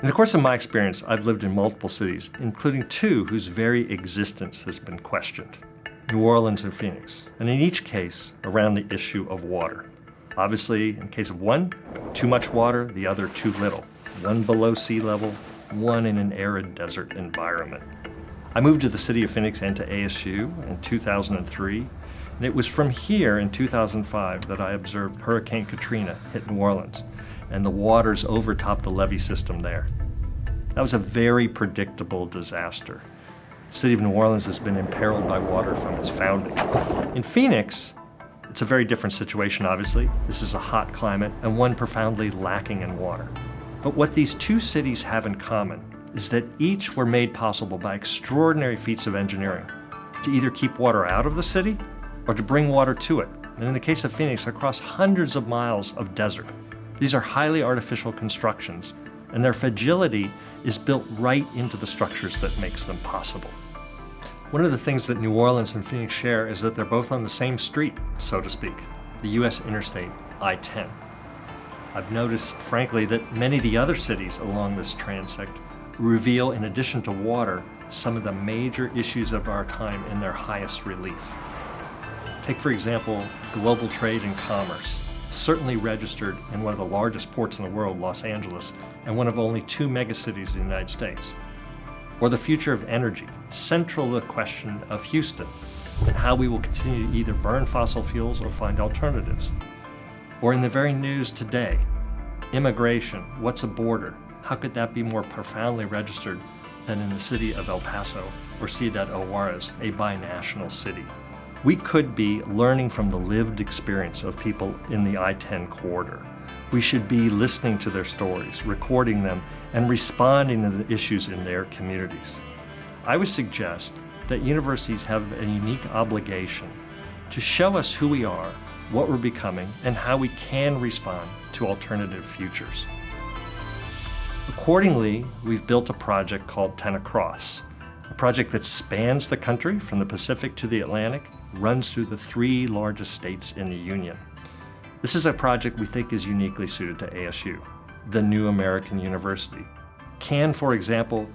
In the course of my experience, I've lived in multiple cities, including two whose very existence has been questioned. New Orleans and Phoenix, and in each case, around the issue of water. Obviously, in case of one, too much water, the other too little. One below sea level, one in an arid desert environment. I moved to the city of Phoenix and to ASU in 2003, and it was from here in 2005 that I observed Hurricane Katrina hit New Orleans, and the waters overtopped the levee system there. That was a very predictable disaster. The city of New Orleans has been imperiled by water from its founding. In Phoenix, it's a very different situation, obviously. This is a hot climate and one profoundly lacking in water. But what these two cities have in common is that each were made possible by extraordinary feats of engineering to either keep water out of the city or to bring water to it. And in the case of Phoenix, across hundreds of miles of desert. These are highly artificial constructions, and their fragility is built right into the structures that makes them possible. One of the things that New Orleans and Phoenix share is that they're both on the same street, so to speak, the US Interstate I-10. I've noticed, frankly, that many of the other cities along this transect reveal, in addition to water, some of the major issues of our time in their highest relief. Take, for example, global trade and commerce, certainly registered in one of the largest ports in the world, Los Angeles, and one of only two megacities in the United States. Or the future of energy, central to the question of Houston, and how we will continue to either burn fossil fuels or find alternatives. Or in the very news today, immigration, what's a border? How could that be more profoundly registered than in the city of El Paso or Ciudad Juarez, a binational city? We could be learning from the lived experience of people in the I-10 corridor. We should be listening to their stories, recording them, and responding to the issues in their communities. I would suggest that universities have a unique obligation to show us who we are, what we're becoming, and how we can respond to alternative futures. Accordingly, we've built a project called 10 Across, a project that spans the country from the Pacific to the Atlantic, runs through the three largest states in the Union. This is a project we think is uniquely suited to ASU, the new American university. Can, for example,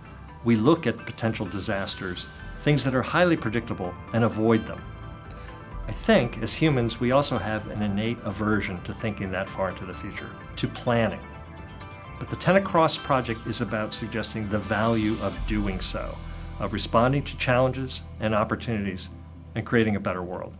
we look at potential disasters, things that are highly predictable, and avoid them. I think, as humans, we also have an innate aversion to thinking that far into the future, to planning. But the 10 Across project is about suggesting the value of doing so, of responding to challenges and opportunities and creating a better world.